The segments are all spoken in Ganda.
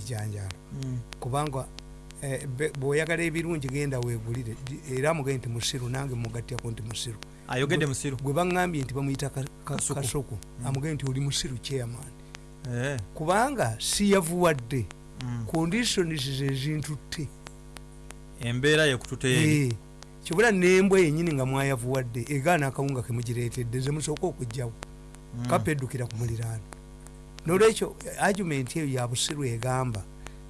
n'ebijanjalo Mm. kubanga eh, bw'oyagala ebirungi genda weegulire era mugende nti musiru nange mugatyako nti musiru. Ayogedde musiru? gwe baŋŋambye nti bamuyita ka- ka- Kasuku. kasuku amugende nti oli musiru chairman. Eh. kubanga siyavuwadde Mm. conditions zezintutte embeera yekututeeri Eh, kibula nembwa yenyini nga mwayavuwadde egaana akawunga kemugireetedde zemusooka okugjawo kapa eddukira ku muliraano nolwekyo argument eyo ya busiru egamba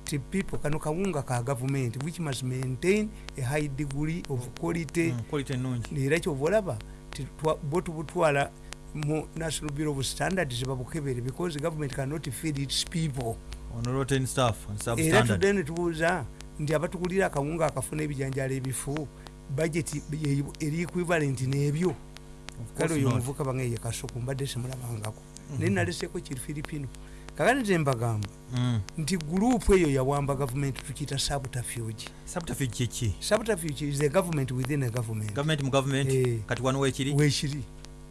ti people kano kawunga ka gavumenti which must maintain a high degree of quality. Quality ennungi era kyova olaba ti twa- bo tubutwala mu national bureau of standards babukebere because government cannot feed its people. Era tudde netubuuza nti abatukulira akawunga akafuna ebijanjalo ebifu budget ye- eri equivalent n'ebyo. Kale oyo omuvuka bangeye kasuku mbadde simulabangako. Naye naleseko kiri filipino? Kakati nze mbagamba Mm. nti gurupu eyo yawamba gavumenti tukiyita subterfuge. Subterfuge kiki subterfuge is a government within a government. Gavumenti mu gavumenti Eh. kati wano weekiri weekiri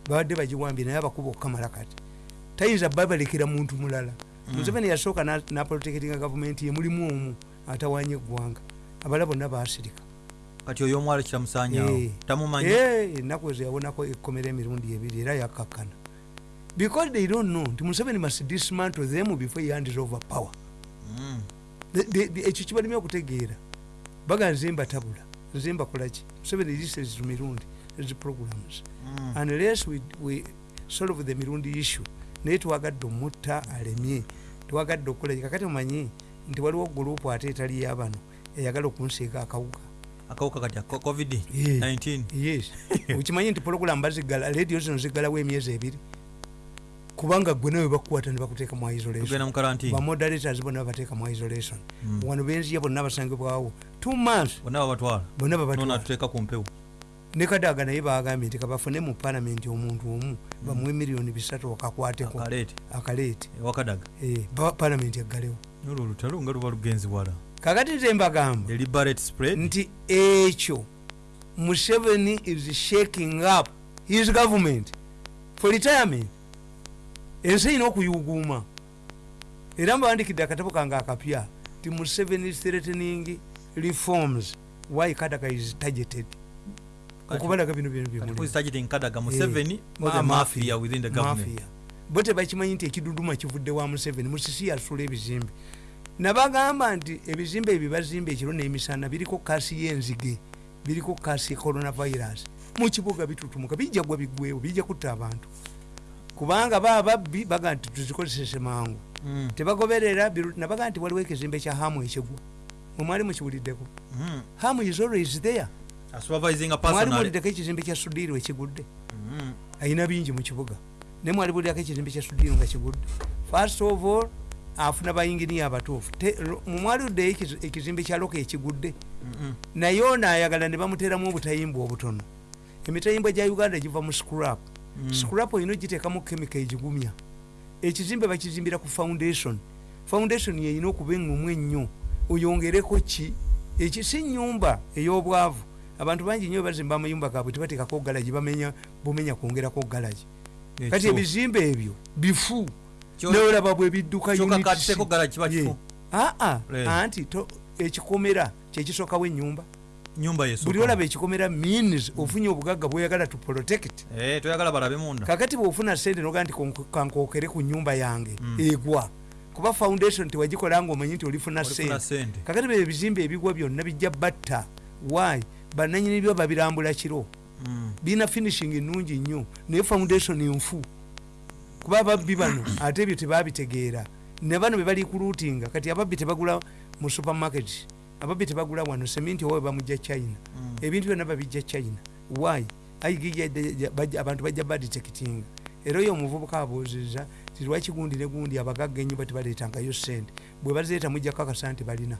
babadde bagiwambye naye abakuba okukamala kati. Tayinza babalekera muntu mulala. Mm. museveni yasooka na- naprotectinga gavumenti ye mulimu omu atawanya eggwanga. Abala bonna basirika kati oyo omwala kiramusanyawo Eh. tamumanyi? Eh, ennaku ezo yawonako ekkomera emirundi ebiri era yakkakkana because they don't know nti museveni must dismantle them before he hands over power. Mm. Ekyo kibalimi okutegeera. Baga nze mbatabula nze mbakolaki museveni lises mirundi. Ezi programs. Mm. unless we, we solve the mirundi issue naye twagadde omutta alemye. Twagadde okukola kakati mumanyi nti waliwo gurupu ate etali yabano eyagala okunsiiga akawuka. Akawuka kati covid Eh. 19 yes. Okimanyi nti program bazigala radio zino zigalawo emyezi ebiri kubanga gwe nawe bakukwata ne bakuteeka mu isolation. Tugenda mu karantini bamoderators bonna babateeka mu isolation. Mm. wano benziya bonna basangibwawo. Two months. Bonna babatwala. Ne kadaaga naye bagambye nti kabafune mu palamenti omuntu omu bamuwe miliyoni bisatu okakwateko. Akaleete. Eh, palamenti eggalewo olutalo nga luba lugenzi wala. Kakati nze mbagamba. Nti ekyo museveni is shaking up his government for retirement ensi erina okuyuguuma era mbawandikidde akatabo kange akapya ti museveni is threatening reforms why kadaga is targeted? Okubalaga bino bino kati bimuli who is targeting kadaga museveni Ma- or the mafia. mafia within the government. Mafia. Bo tebakimanyi nti ekiduduma kivudde wa museveni musisi yasula ebizimbe. Nabagamba nti ebizimbe ebyo bazimba ekiro n'emisana biriko kasi y'enzige biriko kasi ya coronavirus. Mukibuga bitutumuka bijja gwa biggwewo bijja kutta abantu kubanga baba babbi baga nti tuzikozesese mangu. Mm. tebagoberera nabaga nti waliwo ekizimbe kya hamu ekigwa. Mwemwali mukiwuliddeko. Mm. hamu is always there. A supervising a mwali personal muwuliddeko ekizimbe kya sudiru ekigudde. Mm. ayina bingi mu kibuga. Ne mwali bulirako ekizimbe kya sudiru nga kigudde. First of all afuna bayinginiya abatuufu. Te- lo- mu mwali luddeyo ekiz- ekizimbe kya loka ekigudde naye ono ayagala ne bamuteramu obutayimbwa obutono. Emitayimbwa gya uganda giva mu scrap Mm. scrap olina ogiteekamu kemika egigumya. Ekizimbe bakizimbira ku foundation. Foundation yeyina okuba eŋŋomu ennyo. Oyongereko ki? Eki si nyumba ey'obwavu. Abantu bangi nnyo bazimba amayumba gaabwe tebateekako galagi bamenya bumenya kwongerako galagi kati ebizimbe ebyo bifu. Neolaba bwe bidduka kyokka units. katiseko garage kiba Ye. kifu aa Eh. anti to- ekikomera kyekisookawo ennyumba buli olaba ekikomera means ofunye obugagga bwoyagala to protect. Eh, kakati bwofuna sente noga nti kankokere ku nyumba yange Mm. egwa. Kuba foundation tewagikola nga omanyi nti olifuna sente kakati byo ebizimbe ebigwa byonna bijja batta. Why? Bananyini byo babirambula kiro. Mm. birina finishing ennungi nnyo naye foundation enfu kuba ababbi bano ate ebyo tebabitegeera. Ne bano bebali kuluutinga kati ababbi tebagula mu supermarket ababbi tebagula wano seminti owa bamujja china. Mm. ebintu byonna babijja china. Why? Abantu bajja badetectinga era oyo omuvubuka abuuzizza ti lwaki gundi ne gundi abagagga ennyumba tebaleetangayo sente bwe bazeeta mujja kakasa nti balina.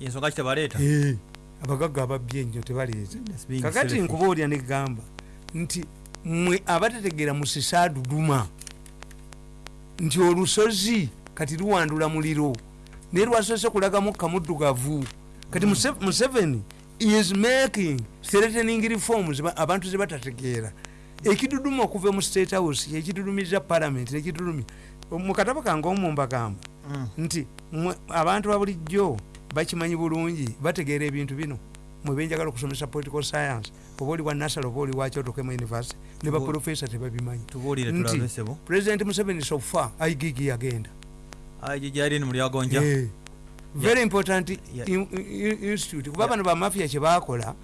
Ensonga ki tebaleeta? Eh, abagagga ababbi ennyo tebaleeta. Being kakati selfish. nkuba olya negamba nti mwe abatategeera musisa duduma nti olusozi kati luwandula muliro naye lwasoose kulagamu kamuddugavu kati Muse- museveni is making threatening reforms ba- abantu ze batategeera. Ekiduduma okuva mu state house ekidudumiriza parliament nekidudumya mu katabo kange omu mbagamba Mm. nti abantu babulijjo bakimanyi bulungi bategeera ebintu bino. Mwebenjagala okusomesa political science oba oli wa nasal oba oli wakyotokemu university ne baprofesa tebabimanyi. Nti- president museveni sofa aigigi yagenda ayi gyali ni mulyagonja. Eh, very important institute. Kuba bano bamafia kyebakola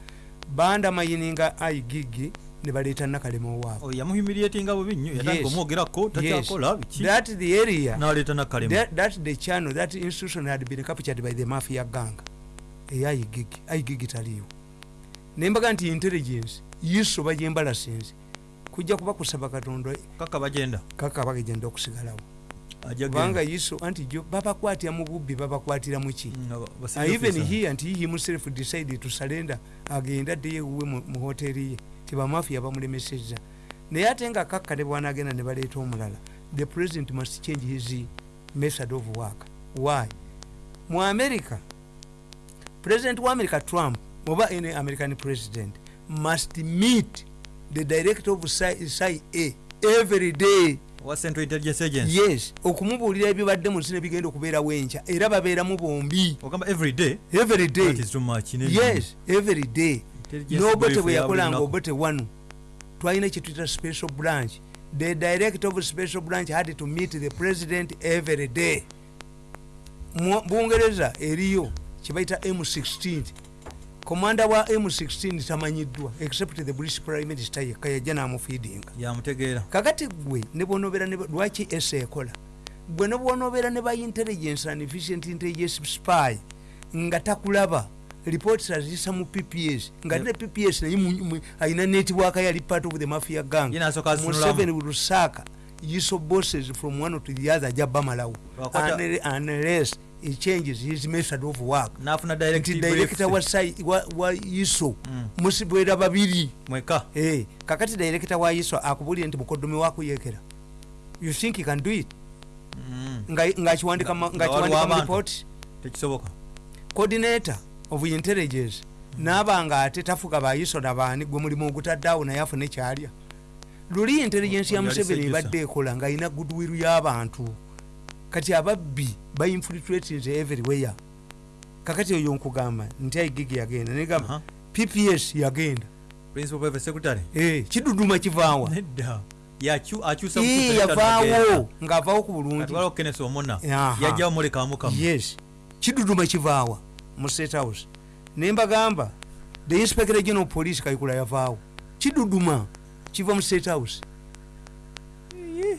bandamayininga aigigi ne baleeta nakalema owaabwe Oh, bubi nnyo. Yatandika Yes. omwogerako takyakola that the area naleeta nakalema. that, that the channel that institution had been captured by the mafia gang. Eyaigigi aigigi taliyo. Nembaga nti intelligence yiso bagyembalasinze kujja kuba kusaba katonda. Kaka bagenda. Kaka bagenda okusigalawo kubanga yiso anti jo babakwatira mu bubbi babakwatira muki Mm, even he himself decided to surrender agenda addeyo mu mu hoteri ye tibamafia bamulemeseza naye ate nga kakkale bwanagenda ne baleeta omulala the president must change his method of work. Why? Mu america president wa america trump oba any american president must meet the director of cia every day wa central intelligence agency? Yes okumubuulira ebibadde mu nsi nebigenda okubeerawo enkya era babeeramu bombi. Ogamba every day? Every day. That is too much ne- yes every day. Intelligence nobote bwe ya yakolanga obote wanu. Twalina kyetuyita special branch. The director of special branch had to meet the president every day. Bungereza eriyo kyebayita m16 komanda wa m16 tamanyiddwa except the british prime minister yekka yajja n'amufiidinga. Yamutegeera. Kakati gwe ne bwonobera ne lwaki ese ekola? Gwe ne bwonobera ne ba intelligence and efficient intelligence spy nga takulaba reports azisa mu pps nga Yep. ne pps naye alina network yali part of the mafia gang. Museveni lusaka yiso bosses from one to the other ajja bamalawo. Lwakwata- Unle- unless he changes his method of work. N'afuna directive director wa, sai- wa, wa yiso Mm. musibwera babiri. Mweka. Eh, kakati director wa yiso akubulire nti mukodomi wakuyekera you think he can do it? Mm, Nga- Nga ngakiwandika waliwo mu abantu. report? Tekisoboka. Coordinator of intelligence. Naabanga ate tafuga bayiso nabaani gwe mulimu ogutaddeawo naye afune kyalya. Luli intelligence ya museveni ebadde ekola ng'alina goodwill y'abantu kati ababbi bainfiltrating everywhere. Kakati oyo nkugamba nti aigigi yagenda negamba Aha. pps yagenda. Eh, kiduduma kivaawa. Yavaawo ng'avaawo ku bulungi. Kati waliwo Kenneth omuna Aha. yajja bamulekamu kamu yes. Kiduduma kivaawa mu state house. Nembagamba the inspector general police kayikula yavaawo. Kiduduma kiva mu state house.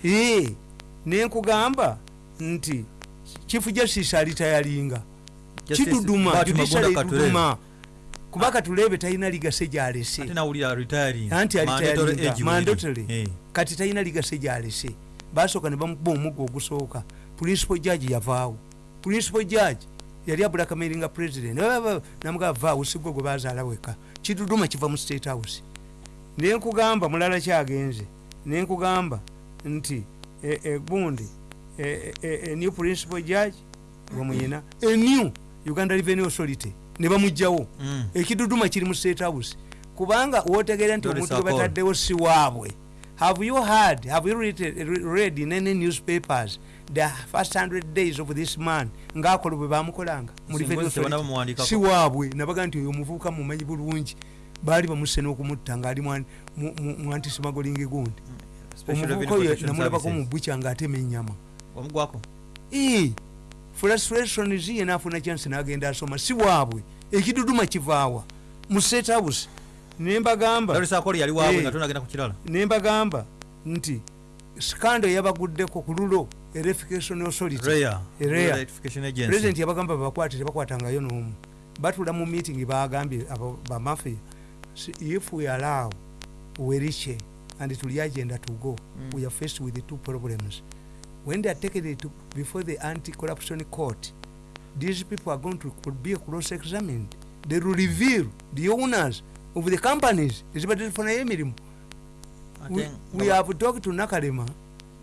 Ee nenkugamba nti chief justice alitayalinga kiduduma judiciary eduduma kuba katulebe talina ligase gyalese anti alitayalinga mandatory. Eh. kati talina ligase gyalese basooka ne bamukuba omugga ogusooka. Principal judge yavaawo. Principal judge yali abulakameringa president. Namugaa vaawo sigwe gwe bazaala weka. Kiduduma kiva mu state house. Nenkugamba mulala kyagenze nenkugamba nti e- e, e- e- e- new principal judge bwemuyina enew uganda revenue authority ne bamugjawo. Mm. ekiduduma kiri mu state house. Kubanga wotegeera nti omuntu gwe bataddewo si waabwe. Have you heard have you read, read in any newspapers the first 100 days of this man ngaakola bwe bamukolanga mu Si waabwe. Nabaga nti oyo omuvubuka mumanyi bulungi. Baali bamuse n'okumutta ngaali mu- mu- mu mu antismagolingi gundi. Special omuvubuka oyo namulabako mu bukya ng'atema ennyama wamugwako Ee, frustration ziye nafuna chance nagenda asoma si waabwe. Ekiduduma kivaawa. Mu state house nembagamba nti skando yabaguddeko ku lulo erification authority. Rare. Rare. Rural Electrification Agency. president yabagamba babakwate tebakwatangayo n'omu. Batula mu meeting bagambye bamafia "Si- if we allow weriche and the agenda to go. Mm. we are faced with the two problems when they are taken to, before the anti-corruption court these people are going to be cross-examined they will reveal the owners of the companies ezibaddezifunayo emirimu Ate we, nga we ba- have talked to nakalema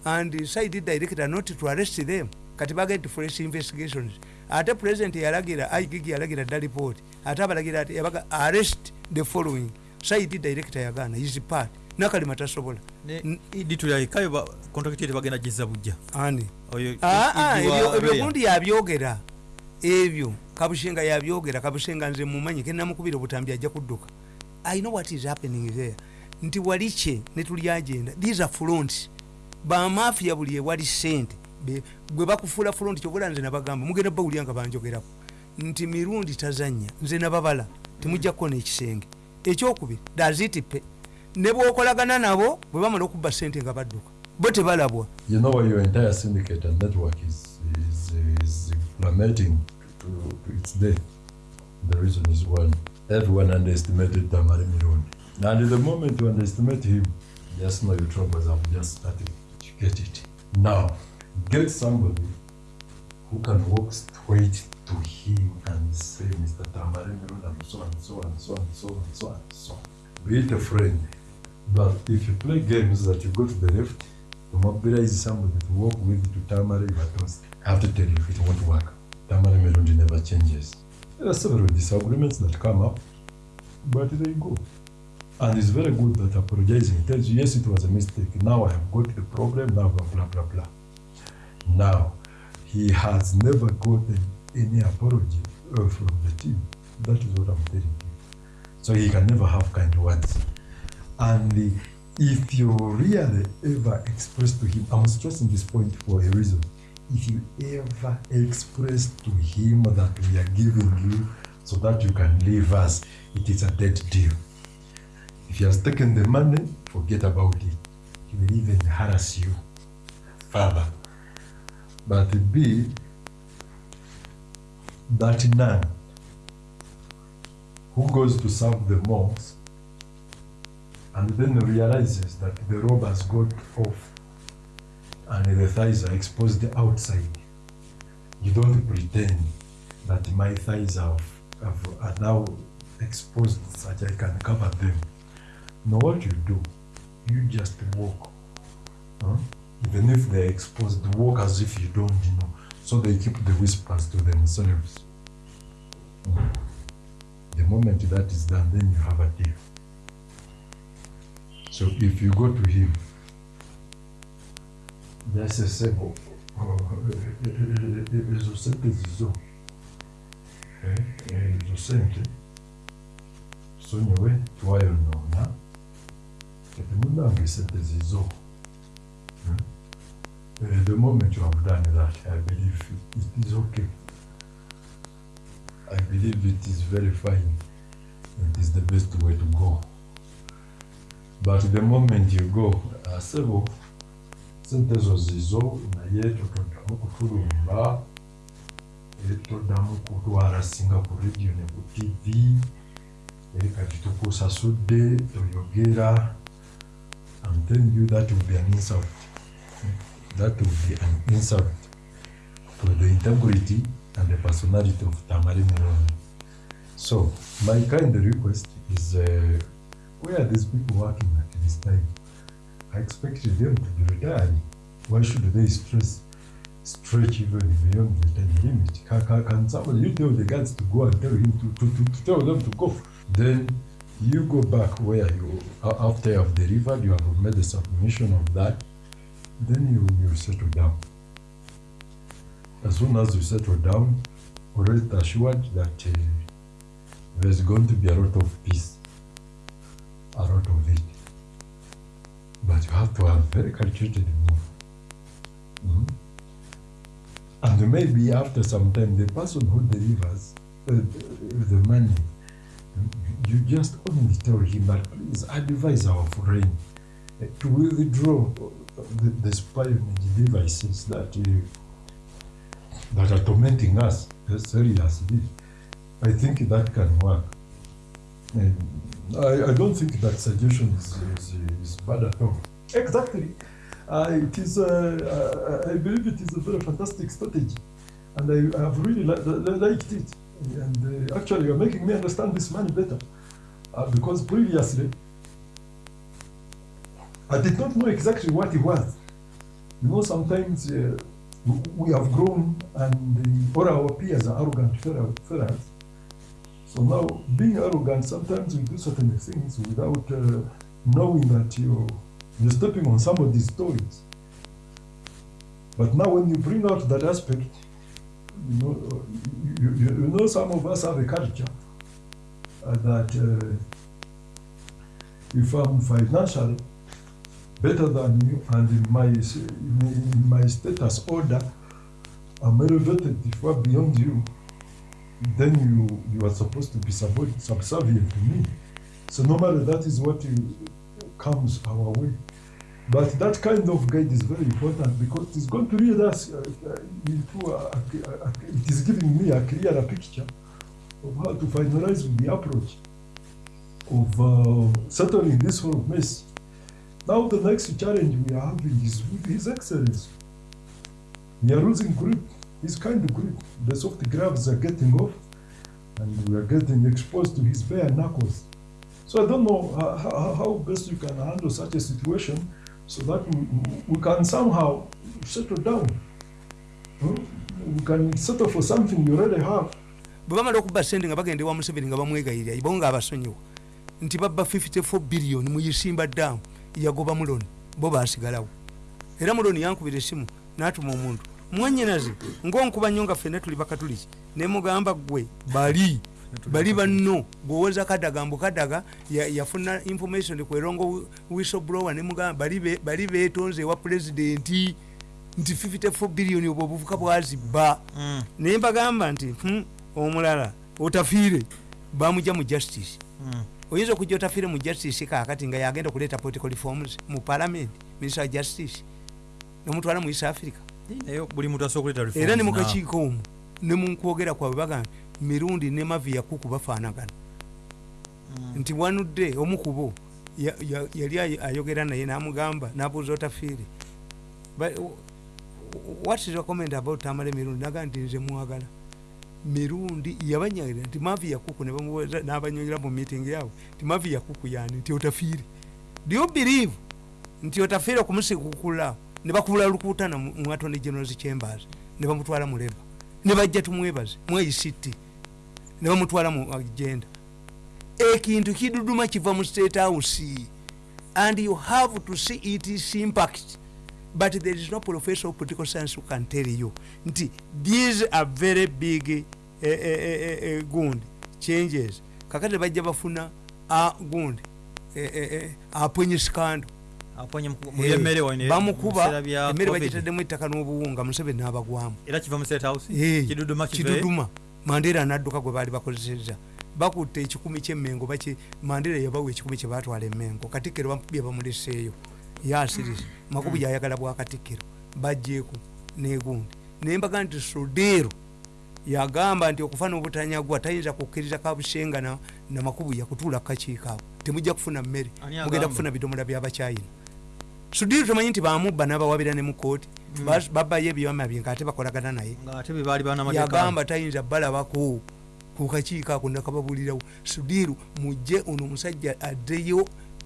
and decided director not to arrest them kati bagenda fresh investigations ate president yalagira igig yalagira dda report ate abalagira ati yabaga arrest the following side director yagana his part nakalima tasobola ditulyaikayo kontrakiti ye tebagenda gizza bujja ani. Ah, ah, ebyo gundi yabyogera. Ebyo kabushenga yabyogera kabushenga nze mumanyi kenamukubira obutambi ajja kudduka. I know what is happening there. Nti wali kye netuli agenda. These are fronts. Bamafiya buli ewali sente. Gwe bakufuula front kyobula nze nabagamba mugenda bawulya nga banjogerako. Nti mirundi tazanya nze nababala temujja kukona ekisenge. Ekyokubiri dazitipe ne bwokolagana nabo bwe bamala okubba sente nga badduka bo tebalabwa You know your entire syndicate and network is is, is plummeting to, to its death. The reason is one: everyone underestimated Tamari Mirundi, and the moment you underestimate him, just know your troubles have just started. You get it now. Get somebody who can walk straight to him and say, Mr. Tamari Mirundi, so and so and so and so and so and so. Be it a friend, but if you play games that you go to the left, to mobilize somebody to work with to Tamari Batos, I have to tell you, it won't work. Tamari Merundi never changes. There are several disagreements that come up, but they go. And it's very good that apologizing tells you, yes, it was a mistake. Now I have got the problem, now blah, blah, blah, blah. Now, he has never gotten any apology uh, from the team. That is what I'm telling you. So he can never have kind words. And if you really ever express to him, I'm stressing this point for a reason. If you ever express to him that we are giving you so that you can leave us, it is a dead deal. If he has taken the money, forget about it. He will even harass you further. But B, that nun who goes to serve the monks and then realizes that the robe has got off and the thighs are exposed outside. You don't pretend that my thighs have, have, are now exposed such I can cover them. No, what you do, you just walk. Huh? Even if they're exposed, walk as if you don't you know. So they keep the whispers to themselves. Mm. The moment that is done, then you have a deal. So if you go to him, just say, oh, oh, izo sente zizo Eh, eh, izo sente sonyiwe twayonona kati munange sente zizo Hmm? Eh, the moment you have done that i believe it is okay. I believe it is very fine. It is the best way to go but the moment you go uh, sebo sente ezo zizo naye totoddamu kutulumba eh, toddamu kutwala singa ku radio ne ku tv eh, kati tukusasudde toyogera I'm telling you that will be an insult that will be an insult to the integrity and the personality of Tamari Mironi. So, my kind request is uh, where are these people working at this time? I expected them to be retiring. Why should they stress, stretch even beyond the time limit? Can, can, can somebody, you tell the guards to go and tell him to, to, to, to tell them to go. Then you go back where you, after you have delivered, you have made the submission of that, then you, you settle down. As soon as you settle down, rest assured that uh, there's going to be a lot of peace, a lot of it. But you have to have very calculated move. Mhm. And maybe after some time, the person who delivers uh, the money, you just only tell him that please advise our friend uh, to withdraw the, the spying devices that uh, that are tormenting us uh, seriously. I think that can work. I, I don't think that suggestion is, is, is bad at all. Exactly. Uh, it is, uh, I, I believe it is a very fantastic strategy. And I, have really li- li- liked it. And uh, actually, you're making me understand this man better. Uh, because previously, I did not know exactly what he was. You know, sometimes uh, we have grown and uh, all our peers are arrogant fellows. So now, being arrogant, sometimes we do certain things without uh, knowing that you're, you're stepping on somebody's toes. But now, when you bring out that aspect, you know, you, you, you know, some of us have a culture uh, that uh, if I'm financially better than you and in my in, my status order, I'm elevated far beyond you, then you you are supposed to be subservient to me. So no matter that is what you, comes our way. But that kind of guide is very important because it is going to lead us uh, uh, a, a, a, it is giving me a clearer picture of how to finalize the approach of uh, settling this whole mess. Now the next challenge we are having is with His Excellency. We are losing grip, his kind of grip. The soft gloves are getting off, and we are getting exposed to his bare knuckles. So I don't know how, how, best you can handle such a situation so that we, we can somehow settle down. Hmm? We can settle for something we already have. bwe bamala okubba sente nga bagenda ewa museveni nga bamwegayirira ibo nga abasonyiwa nti babba 54 biliyoni mu yisimba ddaamu yagoba muloni bo basigalawo era muloni yankubira esimu n'atuma omuntu mwanyinaze ngaonkuba nnyo nga ffenna tuli bakatuliki nemugamba gwe bali. Bali banno. Gwewoza kadaga mbu kadaga ya- yafuna information ku erongo whistleblower. Nemugamba bali be- bali betonze ewa pulezidenti nti 54 biliyoni obwo obuvuka bwazibba. Mm, naye mbagamba nti hmm, omulala otafiire. Bamujja mu justice. Mm. oyinza okujja otafiire mu justice kakati nga yagenda okuleeta political reforms mu parliament minister wa justice nomutwala mu east africa era ne mukakiiko omwo ne munkwogera kwabwe bagamba mirundi ne mavi yakuku bafaanagana. Mm. nti wanudde omukubo ya- ya- yali ay- ayogera naye namugamba nabuuza otafiire what is your comment about tamale mirundi? Naga nti nze mwagala. Mirundi yabanyagira nti mavi yakuku ne bamubuuza- n'abanyonyera mu meeting yaabwe nti mavi yakuku yani nti otafiire do you believe? Nti otafiire okumusikukula ne bakubula lukuutana mu attorney generals chambers ne bamutwala mu leba ne bajja tumwebaze mu act ne bamutwala mu agenda. Ekintu kiduduma kiva mu state house. And you have to see its impact. But there is no professor of political science who can tell you nti these are very big eh, eh, eh, eh, gundi changes. Kakati bajja bafuna gundi eh, eh, eh, aponye mu- ne- bamukuba emmere COVID. bagiteddemu ettaka n'obuwunga museveni n'abagwamu. Era kiva mu state house? Eh, kiduduma mandera nadduka gwe baali bakozeseza bakutte ekikumi kyemmengo mandera yabawa ekikumi kyebatwala emmengo. Katikkiro bamubye bamuleseeyo yasiriza makubu gyayagala bwakatikkiro bajjeeku negundi. Naye mbaga nti sudero yagamba nti okufa n'obutanyagwa tayinza kukkiriza kabushenga na, na makubu yakutuula kukakiiko ako. Temujja kufuna mmere. Mugenda kufuna bidomola byabakyayina sudiro tomanyi nti bamubba n'abawabira ne mu kooti Bas- babbayo ebyama bye ngaate bakolagana naye. Yagamba tayinza balabako ku kakiiko ako nakababulirawo sudiru mujje ono omusajja addeyo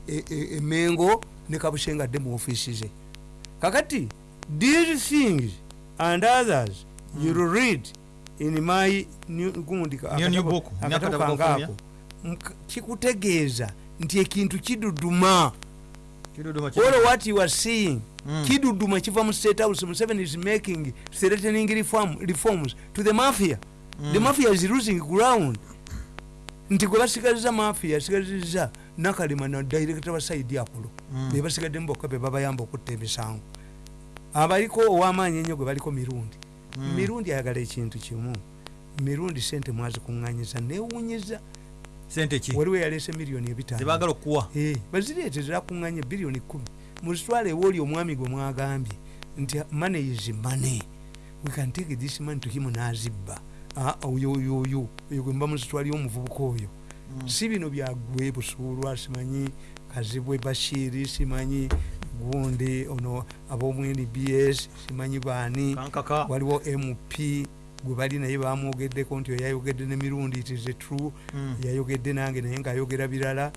e- e- emengo ne kabushenga adde mu ofiisi ze. Kakati these things and others you'll read in my gundi akatabo- book. akatabo Akatabo kange k'okufulumya. ako Mk- kikutegeeza nti ekintu kiduduma all what you are seeing Mm. kiduduma kiva mu state house museveni is making threatening reform, reforms to the mafia. The mafia is losing ground. Nti gwe basigaliza mafia asigaliza nakalima na director wa saidi apolo Mm. be basigaddemu bokka be babayamba okutta emisango abaliko owamaanyi ennyo gwe baliko mirundi. Mm. mirundi ayagala ekintu kimu. Mirundi sente mwazikuŋŋanyiza newunyiza sente ki? Waliwo yaleese miliyoni ebitaano. Zebaagala okuwa. Eh, bazireete zirakuŋŋanya biliyoni kumi. Muzitwale ewooli omwami gwe mwagambye nti money is money. We can take this money to him n'azibba. Ah, oyo oyo gwe mba muzitwalire omuvubuka oyo. Si bino byagwe busuulwa simanyi kazibwe bashiri simanyi gundi ono ab'omwini bs simanyi baani waliwo mp gwe bali naye bamwogeddeko nti oyo yayogedde ne mirundi it is true. Mm. yayogedde nange naye ngaayogera birala.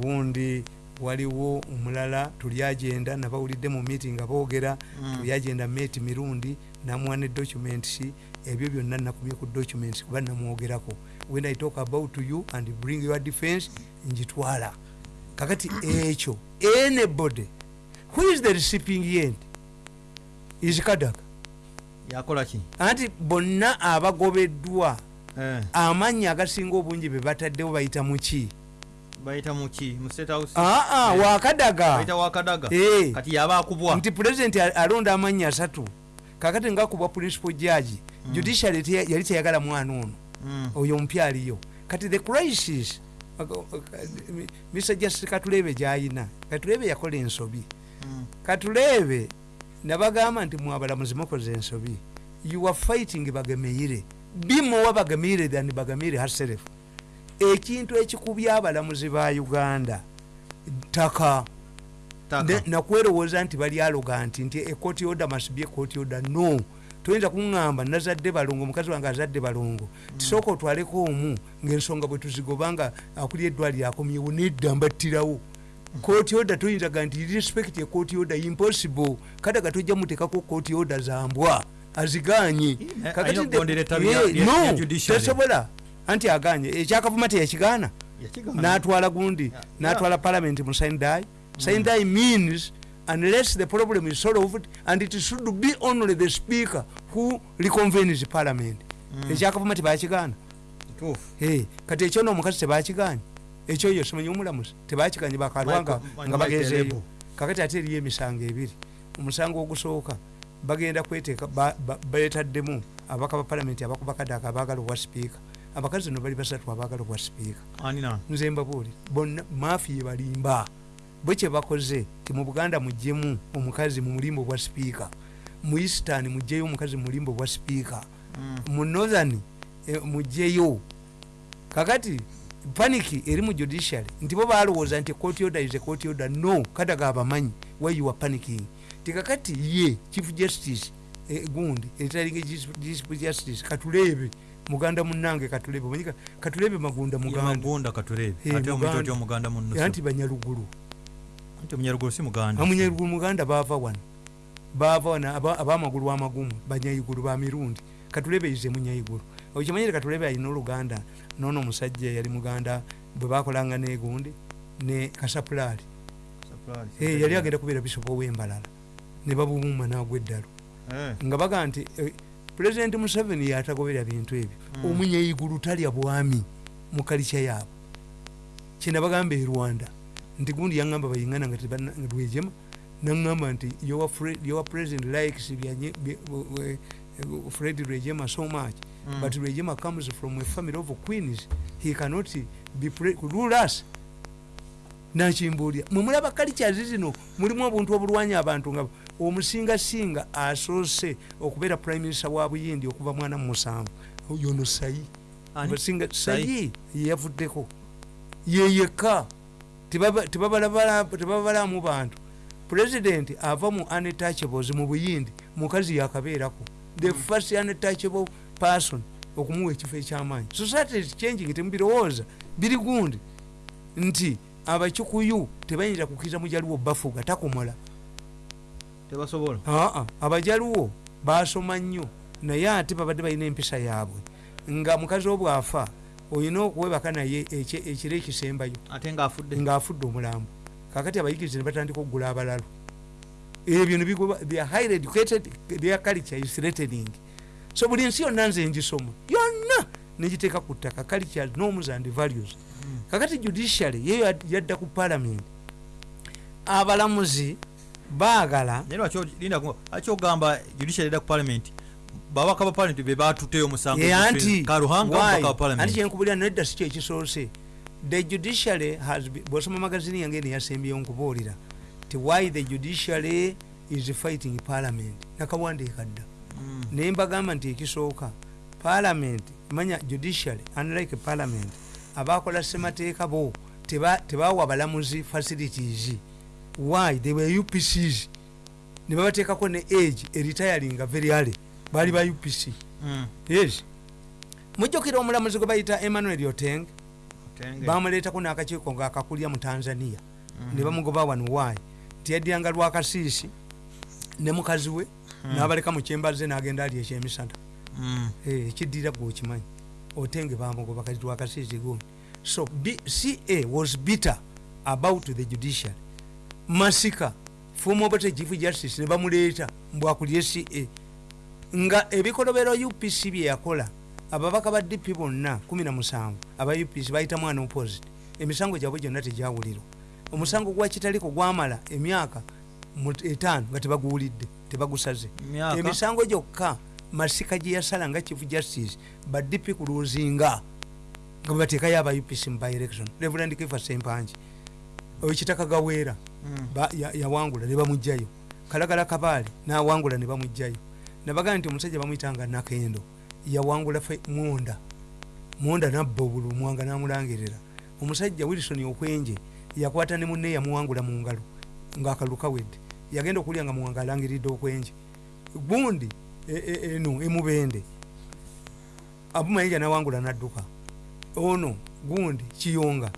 Gundi waliwo omulala tuli agenda nabawulidde mu meeting nga boogera Mm. tuli agenda meti mirundi namuwa ne documents ebyo byonna nakumye ku documents kuba namwogerako. When i talk about you and bring your defense njitwala kakati ekyo anybody who is the recipient is kadaga yakola ki? Anti bonna abagobeddwa Eh, amannya agasinga obungi be bataddewo bayita muki aa Eh. wakadaga bayita wakadaga Eh. nti pulezidenti alonda amannya asatu. Kakati ngakubwa principal judge judiciary teya- yali teyagala mwana ono. Mm. oyo omupya aliyo. Kati the crisis mr. Justice katulebe gyayina. Katulebe yakola ensobi. Mm. katulebe nabagamba nti mwabalamuzi mukoze ensobi. You are fighting bagemeire. Bimuwa bagemeire than bagemeire herself. Ekintu ekikubya abalamuzi ba uganda ttaka. Nakwerowooza nti bali aloganti nti ekoti oda must be ekoti oda no. Toyinza kuŋŋamba nazadde balongo omukazi wange azadde balongo tisooka otwaleko omu ngaensonga bwe tuzigoba nga akuli eddwaliro akomyewo nedda mbattirawo kooti oda toyinza ga nti respect ekooti oda impossible. Kati nga tojja muteekako kooti oda zambwa aziganye. Eh, Kakati alina nte- okugondera ettabi Eh, no, judiciary. tesobola anti aganye. Ekyakavuma teyakigaana. Yakigaana. natwala gundi natwala parliament mu sindai sindai means unless the problem is solved and it should be only the speaker who reconvenes parliament. Ekyakavuma tebakigaana. Kituufu. Eh, kati ekyo noomukazi tebakiganye ekyoyo simanyi omulamuzi tebakiganye bakalwa nga- Lebo. kakati ate eriyo emisango ebiri. Omusango ogusooka bagenda kweteeka beetaddemu abaka ba palamenti abakuba kadaka abaagala obwa sipiika. Abakazi no bali basatu abaagala obwa sipiika. Nze mbabuuli bonna maafi yebalimba bwe kyebakoze ti mu buganda muggyemu omukazi mu mulimbo obwa sipiika. Mu eastern mugyeyo omukazi mu mulimbo obwa sipiika. Mm. mu northern eh, mugyeyo kakati paniki eri mu judiciary. Nti bo balowooza nti court order is a court order. No kadaga abamanyi why you are panicking. Tikakati ye chief justice eh, gundi eritalinga chief justice katulebe muganda munange katulebe omanyika katulebe magunda muganda. Magunda katulebe. Eh, ate otya omuganda munno anti banyalugulu anti omunyaruguru si muganda. Amunyalugulu muganda baava wano. Baava wano aba- abamagulu amagumu banyayigulu bamirundi katulebe ize munyayigulu okimanyire katulebe alina oluganda noono omusajja yali muganda bwe bakolanga negundi ne kasapulaali Surprise. Eh, yali agenda kubeera bisopa owembalala ne babumuuma nagwa eddalo Eh. nga baga nti eh, pulezidenti museveni yatagobera bintu ebyo Mm. omunyayigulu talya bwami mu kalica yaabwe kyenabagamba e rwanda nti gundi yaŋŋamba bayiŋana nga tebana- nga lwejema naŋŋamba nti your your president likes eh, fred rwejema so much Mm. but rwejema comes from a family of queens he cannot be pre- rule us. Nakimbuulya mwe mulaba kalicazi zino mulimu obuntu obulwanya abantu nga omusingasinga asoose okubeera prime minister wa buyindi okuva mwana mu musanvu yono sayi? Abasinga- Sayi? yeyavuddeko. Yeyeka tebabalamu bantu. Pulezidenti ava mu untouchables mu buyindi mukazi yakabeerako. The first untouchable person okumuwa ekifo ekyamaanyi. Society is changing temubirowooza biri gundi nti abakikuyu tebayinza kukkiriza mujaluwo bafuga takomola. Tebasobola? Aa abajaluwo basoma nnyo naye ate babadde balina empisa yaabwe. Nga mukazi obwafa olina okuwebaka naye ekiro ekisembayo ate ngaafudde omulambo. Kakati abayigiriza ne batandika okugula abalalo ebyo nebigoba they are highly educated their culture is threatening so buli nsi yonna nze ngisoma yonna negiteeka ku ttaka culture norms and values. Kakati judiciary yeyo yad- yadda ku parliament abalamuzi baagala naye lwaki o- linda ku- lwaki ogamba judiciary edda ku parliament? Babaka ba parliament be batuteyo omusango ye anti karuhanga why? mubaka wa anti parliament kyenkubulira nedda si kyo ekisoose the judiciary has bwosoma magazini yange neyasembyeyo nkubuulira ti why the judiciary is fighting parliament? Nakawandiika dda. Naye mbagamba nti ekisooka parliament manya judiciary unlike parliament abakola semateeka bo teba- tebawa balamuzi facilities. Why? They were upcs ne babateekako ne age eritayalinga very early. Baali ba upc Mm. yes. Mujjukira omulamuzi gwe bayita emmanuel oteng bamuleetako n'akakiiko ngaakakulya mu tanzania. Mhm. ne bamugoba wano waayi nti yaddiranga lwakasiisi ne mukazi we n'abaleka mu kyembaze n'agenda ali ekyemisana. Mm. Eh, ekiddira gwe okimanyi otenge bamugoba kati lwakasiisi gundi so B- ca was bitter about the judiciary. Masika former obote chief justice ne bamuleeta mbwakulye ca nga ebikolobero upc byeyakola ababaka ba dp bonna 17 aba upc bayita mwana opposite emisango gyabwe gyonna tegyawulirwa. Omusango gwa kitaliko gwamala emyaka etaano nga tebaguwulidde tebagusaze. Emisango gyokka masika gye yasala nga chief justice ba dp kuluzinga nga bateekayo aba upc mu by election reverand kifa sempanji ekitaka gaweera ba- ya- yawangula ne bamugjayo kalagala kabaali nawangula ne bamugjayo nabagaa nti omusajja bamwyitanga nakendo yawangula mwonda mwonda nabba obulu mwanga namulangirira. Omusajja wilson okwenje yakwata ne munne yamuwangula mu ngalo ngaakalulu kawedde yagenda okulya nga muwanga alangiridde okwenje. Gundi e- e- eno emubende. Abumayinja nawangula nadduka. Ono gundi kiyonga.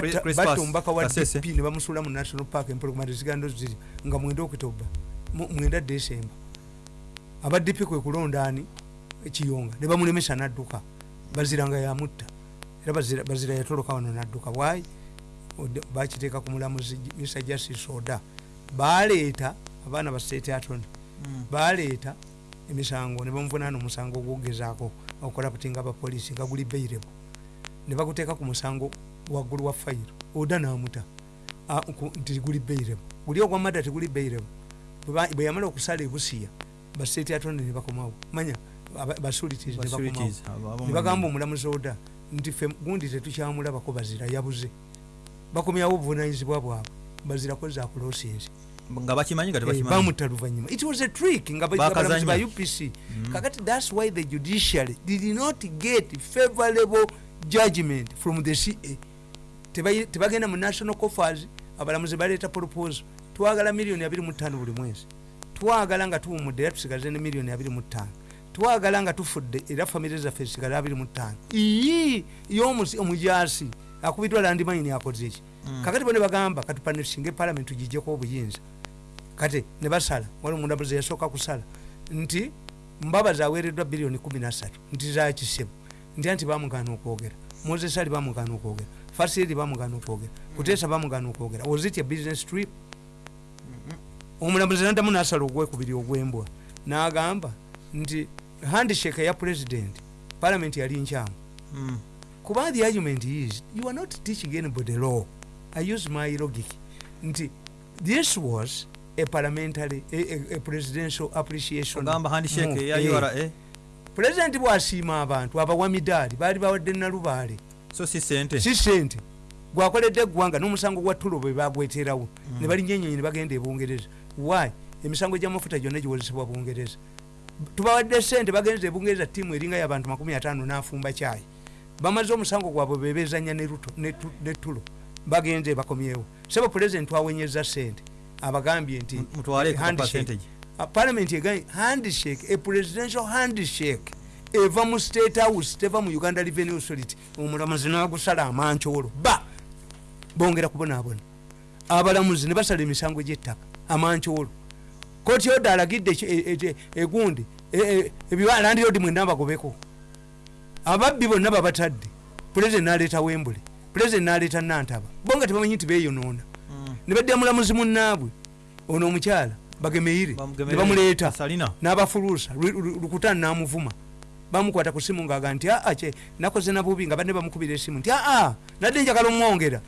Chris- batta omubaka wa dp ne bamusuula mu national park empologoma zigando ziri nga mwenda okitoba mwenda desemba aba dp kwe kulonda ani? Ekiyonga ne bamulemesa nadduka. Bazira nga yamutta era bazira, yatoloka wano nadduka. Ode- bakiteeka ku mulamuzi mr justice oda baleeta abaana ba state attorney baleeta emisango ne bamuvunaana omusango ogwogezaako okukola kutinga abapoliisi nga guli beirebo ne baguteeka ku musango waggulu wa fayiro oda namuta. Nti guli beirebo guli ogwamada teguli beirebo Bwe yamala okusala ebusiya bastate attorney ne bakomawo. Manya basulities ne bakomawo. Ne bagamba omulamuzi oda nti fe gundi tetukyamulabako bazira yabuze. Bakomyawo obuvunanyizibwa bwabwe bazirako zakulosinzi nga bakimanyi nga tebakimanyi bamutta luvanyuma. It was a trick nga ba- Bakazanya. abalamuzi ba upc kakati thats why the judiciary did not get favorable judgment from the ca tebagenda mu national coffers abalamuzi baleeta proposal. Twagala miliyoni 25 buli mwezi. Twagala nga tuwumudde era tusigaze ne miliyoni 25 twagala nga tufudde era famire zaffe zisigale 25 iyi y'omujasi akubiddwa landimayini akoze eki kakati bo ne bagamba katupanesinga epalamenti tugijjeko obuyinza kati ne basala wali omulamuzi yasooka kusala nti mbabazi aweereddwa biliyoni 13 nti zakisemu nti anti bamugana okwogera moses ali bamugana okwogera fasiri bamugana okwogera kuteesa bamugana okwogera was it a business trip. Omulamuzi nandamu nasala ogwekubiri ogwembwa n'agamba nti handshake ya president parliament yali nkyamu. Mm. kuba the argument is you are not teaching anybody law i use my logic. Nti this was a parliamentary a, a, a presidential appreciation ogamba handshake move. eya Eh, ura president bwasiima abantu abawa midaali baali bawadde nalubaale so si sente si sente gwakoledde eggwanga n'omusango gwa tulo bwe bagweterawo. Ne balinyenyonyi ne bagenda ebungereza why? Emisango gy'amafuta gyonna giwozesebwa bungereza. Tubawadde sente bagenza ebungereza tiimu eringa y'abantu 55 n'afumba kyayi bamaze omusango gwabwe bebezanya ne ne ne tulo bagenze bakomyewo. Sebo pulezidenti awenyeza sente. Abagambye nti parliament egaye handshake a presidential handshake eva mu state house teva mu uganda revenue authority. Omulamuzi nagusala amancoolo ba! Bongera kubonaabona abalamuzi ne basala emisango gy'ettaka amancoolo kooti oda alagidde eki- e- e- egundi? Ebibalandirodi mwenda bagobeko. Ababbi bonna babatadde. Pulezidenti naleeta wembule pulezidenti naleeta nantaba. Bonga tebamanyi nti beyonoona ne badda mulamuzi munnaabwe ono omukyala bagemeire ne bamuleeta n'abafuluusa Lu- Lu- lukutani n'amuvuma. Bamukwata ku simu ngaaga nti aa nakoze nabubi nga badde bamukubira esimu nti aa nadde njagala omwongera.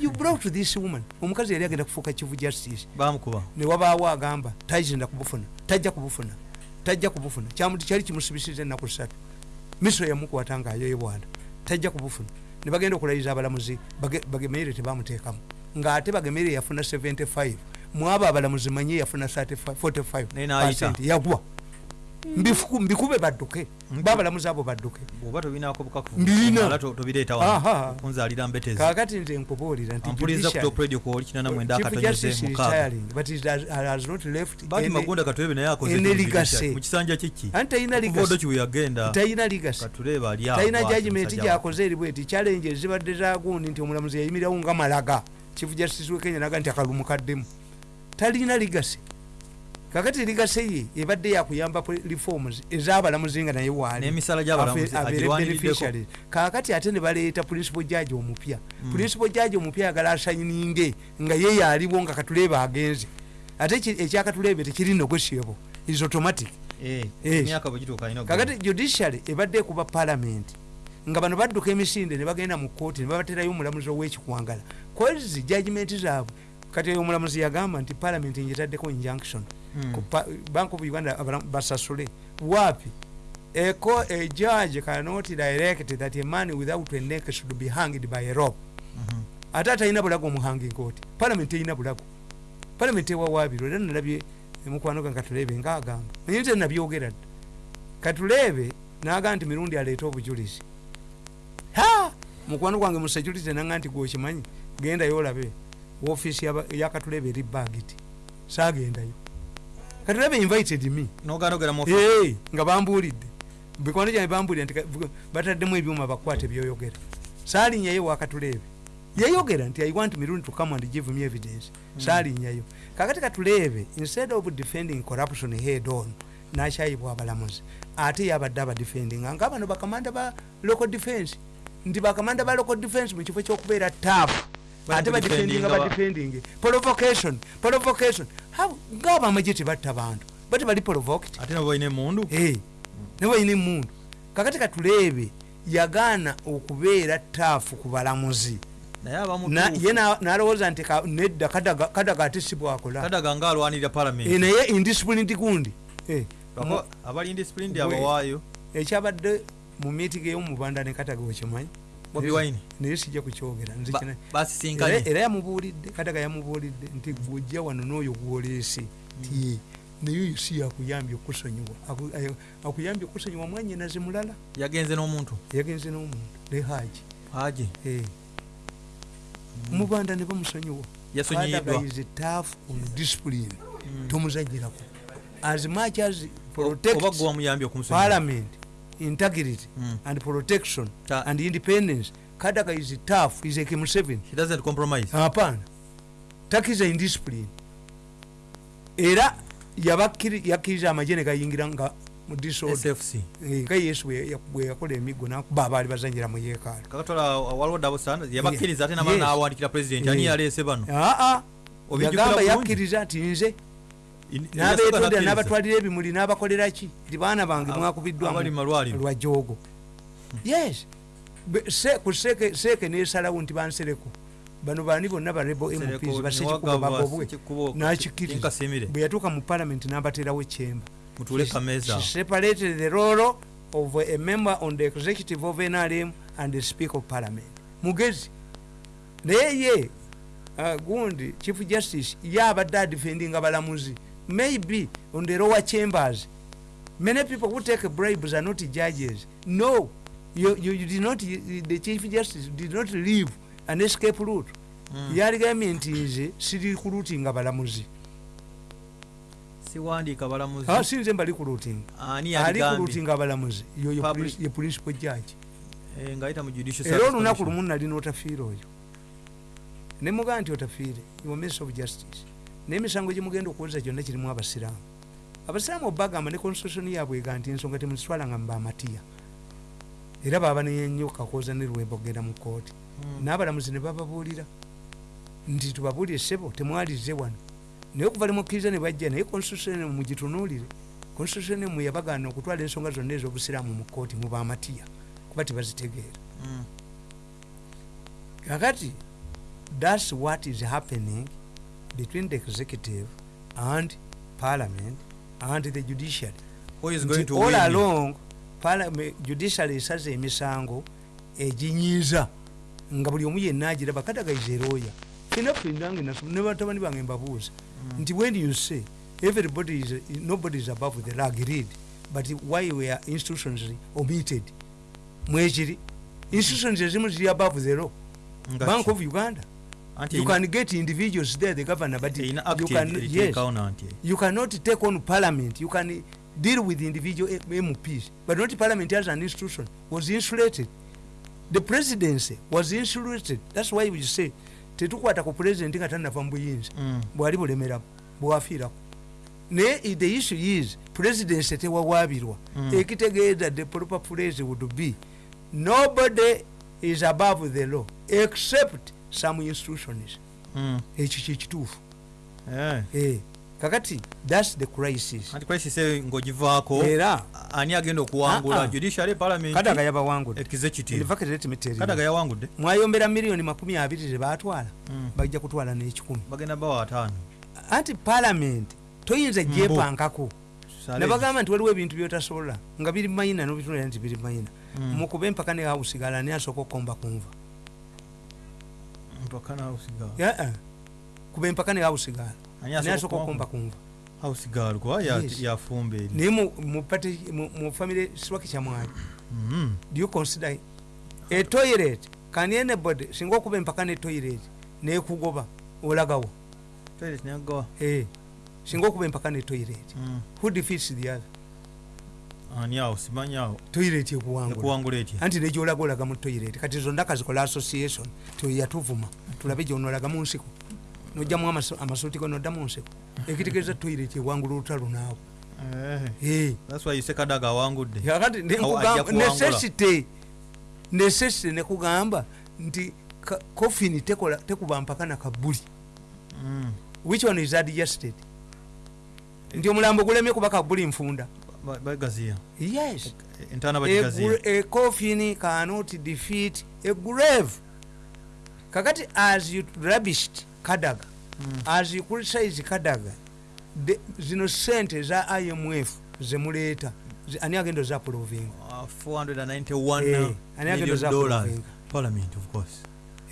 You brought this woman. Omukazi yali agenda kufuuka kivu justice. Bamukuba newabaawo agamba tagenda kubufuna tajja kubufuna tajja kubufuna. Kyamu- kyali kimusibisiza ennaku ssatu. Miso yamukwata ngaayoyebwanda tajja kubufuna ne bagenda okulayiza abalamuzi bage- bagemeire tebamuteekamu ng'ate bagemeire yafuna 75 mwabo abalamuzi manye yafuna 35 45 Naye n'ayita. percent, yagwa mbikube badduke babalamuzi abo badduke oba tobinako Mbirina. bukakala tobireeta Aha. wano kunzalira mbetezi kakati nze nkubuulira nti ampuliriza ku judiciary- top radio kwoli kinana mwenda Chief akatonyeze Justice is mukaaga retiring, but he has- has not left bati any- magunda katwebe naye akoze ene ku legacy. judiciary. mu kisanja kiki anti talina kuva legacy. odoki we yagenda talina legacy. katuleeba ali awo talina bw'ati judgment musajja gyakoze eri bweti challenge ezibadde zagundi nti omulamuzi yayimirawo nga malaga chief justice we kenya naga nti akalumu kaddemu talina legacy kakati ligaseye ebadde yakuyamba reforms ezabalamuzi nga naye beneficiaries. kakati ate ne baleeta principal judge omupya. Principal judge omupya ayagala asayininge nga ye yaaliwo nga katuleebe agenze. Ate ekyakatuleebe tekiri negotiable is automatic. Eh, emyaka bwe gituuka alina kakati judiciary ebadde ekuba parliament. Nga bano badduka emisinde ne bagenda mu kooti ne babaterayo omulamuzi ow'ekikwangala. Kozi judgment zaabwe. Kati oyo omulamuzi yagamba nti parliament njetaddeko injunction. Mm. Bank of uganda basasule. Waapi eko a judge cannot direct that a man without a neck should be hanged by a rope. Mhm. ate atalina bulago omuhangi nkooti parliament erina bulago. Parliament ewawaabirwa era nalabye mukwano gange katuleebe ngaagamba naye nze nabyogera dda. Katuleebe naga nti mirundi aleete obujulizi. Ha! Mukwano gwange mu security nanga nti gwokimanyi gendayo olabe ofiisi yakatuleebe eri bagiti saagendayo katuleebe invited me. N'ogaana ogera mu Hey, nga bambuulidde bikwano gyange bambuulira nti bataddemu ebyuma bakwate byoyogera. Saalinyayo wakatuleebe yayogera nti i want mirundi to come and give me evidence. Saalinyayo kakati katuleebe instead of defending corruption head on nakyayibwa abalamuzi ate yabadde abadefendinga nga bano bakamanda ba local defense. Nti bakamanda ba local defense mu kifo kyokubeera taabu ate badefendinga Badefendinga ba- badefendinge provocation provocation. How- ngaabo amagye tebatta bantu? Bati bali provoked. Ate nabo balina emundu? Ne balina emundu. Kakati katuleebe yagaana okubeera taafu ku balamuzi. Ye na- nalowooza nti nedda kadaga ate si bwakola. Kadaga nga alwanirira Eh, palamenti naye indisciplined gundi. Eh, abali indisciplined Bwe- abawaayo ekyabadde mu miitingi ey'omubanda ne kataga wekimanyi Bobi Wine. naye sijja kukyogera era yamubuulidde kataga yamubuulidde nti gwojja wano n'oyo gwoleese. Ti naye oyo si yakuyambye okusonyiwa. Akuyambye okusonyiwa mwanyinaze mulala. Yagenze n'omuntu? Yagenze n'omuntu lehaji haji. Mubanda ne bamusonyiwa. Yasonyiyiddwa. Tafu discipline. Tomuzanyirako as much as okumusonyiwa. Parliament integrity Mm. and protection Ta- and independence. Kadaga is tough is like Museveni he doesn't compromise. Hapana. Takiza indiscipline. Era yabakiri yakkiriza amagye ne gayingira nga mu disorder. Sfc Eh, nga yesu bwe ya- bwe yakola emiggo nakuba abaali bazanyira mu yeekaalo kakatola waliwo dabo standards yabakkiriza ate namala Yes. n'awandikira president. Ani Yeah. yaleese bano? Aa Obijjukira yagamba bulungi? yakkiriza nti nze Yasoka n'abatwalira ebimuli n'abakolera ki? Ti baana bange Ab- mwakubiddwa abali mu malwaliro. lwa joogo. Yes. Be- se- ku seeke seeke nesalawo nti bansereko. Bano bani bonna barebo mps basekikubo bagobwe. Tinkasimire. bwe yatuuka mu parliament n'abaterawo ekyemba. Separated the role of a member on the executive of NRM and the speaker of parliament. Mugezi. Naye ye uh, gundi chief justice ye abadde adefendinga balamuzi maybe on the lower chambers. Many people who take bribes are not judges. No you, you, you did not the chief justice did not leave an escape route. Mm. yaligambye nti nze siri kulutinga balamuzi siwandiika balamuzi Ah, si nze mbali kulutinga ani ali yaligambye kulutinga abalamuzi. Yoyo ye principal judge. Eh, era olunaku lumu nalina otafiire oyo. Nemugaa nti otafiire yomes of justice naye emisango gyemugenda okuweza gyonna kirimu abasiraamu. Abasiraamu obagamba ne constitution yaabwe ega nti ensonga temuzitwalanga mu bamatiya era baba neyenyo kakooza ne lwemba okugenda mu kooti Mm. n'abalamuzi ne bababuulira. Nti tubabuulire sebo temwalize wano. Naye okuva limukkiriza ne bajja naye constitution mugitunuulire constitution emu yabagaana okutwala ensonga zonna ez'obusiraamu mu kooti mu bamatiya kuba tebazitegeera. Mm. kakati thats what is happening between the executive and parliament and the judiciary. Who is going to all win? along judiciary esaze emisango eginyiiza nga buli omu yenna agiraba kadagayiza erooya fenaffe nange nasoma ne batabani bange mbabuuza nti when you say everybody is, nobody is above the law agreed but why were institutions omitted? Mwekiri institutions ezimu ziri above the law. Bank of uganda you can get individuals there the governor but you, act can, yes, you cannot take on parliament. You can deal with individual mps but not parliament as an institution. Was insulated. The presidency was insulated. That's why we say tetukwata ku president nga tanava mu buyinza. Mm. bwali bulemeramu bwafiirako. Naye the issue is presidency tewawaabirwa. Mm. ekitegeeza the proper phrase would be. Nobody is above the law except some institutions Mm. ekyo kyekituufu Eh. Eh, kakati thats the crisis. Anti crisis eyo ng'ogivaako era. Ani agenda Ah, okuwangula ah. judiciary parliament. Kadaga yabawangudde executive. Kadaga kadaga yawangudde mwayombera miliyoni makumi abiri zebatwala Mm. bajja kutwala n'ekikumi bagenda bawa ataano anti palamenti toyinza Mbu. gyepankako nabagamba nti waliwo ebintu byotasobola. Nga biri mayina nobitulira nti biri mayina mukuba empaka ne hausigala ani asooka okukomba kunva mpaka na house girl. Yeah, kuba empaka ne hausigala Ani ani asooka asooka okukomba okukomba kunva house girl kuba ya- Yes. eri naye mu- mu pate- mu- famire swaki kyamwali Mm. do you consider a toilet? Can anybody singa okuba empaka ne toilet nekugoba olagawo Toilet neyagawa. Eh, singa okuba empaka ne toilet. Mm. who defeats the other ani awo simanyi awo. Toilet ekuwangula. Etya? Anti nejolaga olaga mu toilet kati zonda kazikola association teyatuvuma tulabe gyonolaga mu nsiko. Nojjamu amasu- amasuuti go nodda mu nsiko. Ekitegeeza toilet ewangula olutalo naawe Eh. Eh, That's why you say kadaga awangudde. Necessity necessity nekugamba nti coffin tekuba mpaka nakabuli Mm. which one is adjusted? Nti omulambo gulemye kuba kabuli nfunda bagaziya yes. Entaana bagigaziya a coffin cannot defeat a grave kakati as you rubbished kadaga Mm. as you criticize kadaga the- zino sente eza imf zemuleeta ani agenda ozapulovinga 491 Eh,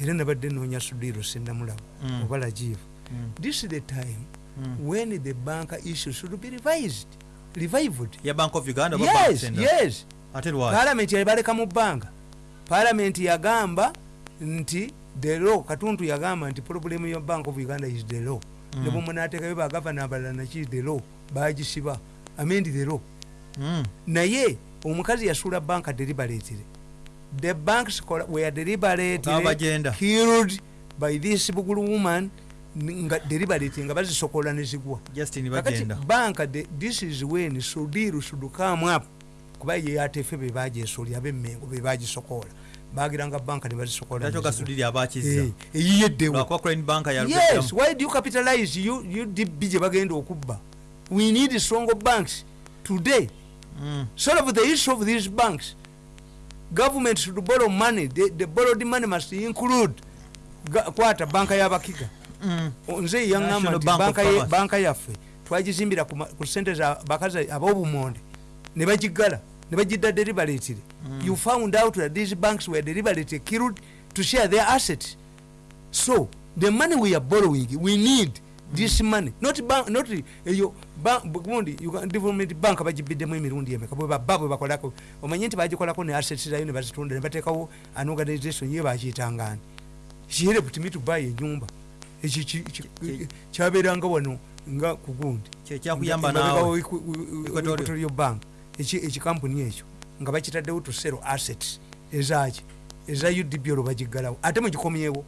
era nabadde noonya sudiro sindamulaba Mm. oba lajivu Mm. this is the time Mm. when the bank issue should be revised revived. Ya bank of uganda yes yes. Ate lwaki palamenti yabaleka mu bbanga. Palamenti yagamba nti the law katuntu yagamba nti problemu ya bank of uganda is the law. Mm. ne bwemunateekayo bagavana abalala naki the law? Bagisiba amendi the law. Mm. naye omukazi yasuula banka deliberately the banks were bagenda. killed by this bugulu woman deliberate nga bazisokola nezigwa kakati banka this is when sudiru should come up kuba ye yatefe bebajesolya abemmengo bebagisokola bagiranga banka nebazisokola lwaki ogasudiri abakiza Eh, why do you capitalize? U- udb gye bagenda okubba. We need strong banks today. Mm. solve the issue of these banks government should borrow money. The, the borrowed money must include kwata banka y'abakiga. Nze yaŋŋamba nti banka yaffe twagizimbira ku sente bakazi ab'obumonde ne bagigala ne bagidda deliberately you found out that these banks were deliberately killed to share their assets. So the money we are borrowing we need this money. Not bank not eyo ba- gundi development bank bagibiddemu emirundi emeka? Bwe babba bwe bakolako omanye nti bagikolako ne assets zayo ne bazitunda ne bateekawo an organization ye bakiyitangani kihere to me to buy enyumba ekyo kyabeeranga wano nga ku gundi kyekyakuyamba Nga- naawe. nga- nga- Equatorial. Equatorial bank. Eki- ekikampuni ekyo. Nga bakitaddewo to sell assets. Ezaki eza udb olwo bagiggalawo. Ate mugikomyewo